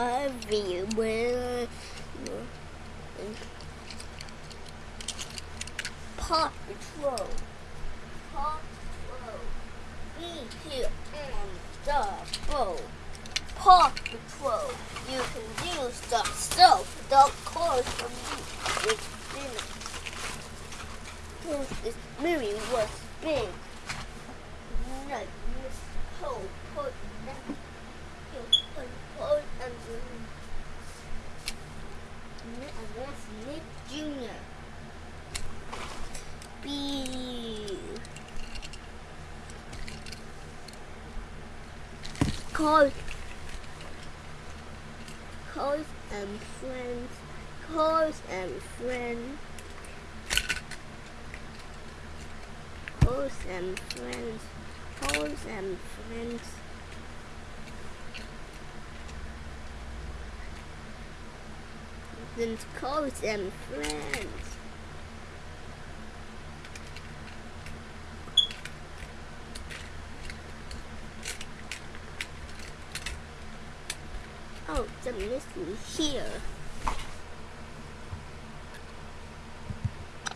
everywhere. Paw Patrol. Paw Patrol. Be here on the boat. Paw Patrol. You can use the soap, the clothes from me. This movie was big. Not this whole put and put put and and that's Nick Jr. B. Cause, cause and friends, cause and friends. Close and friends, close and friends. Then close and friends. Oh, the mystery here.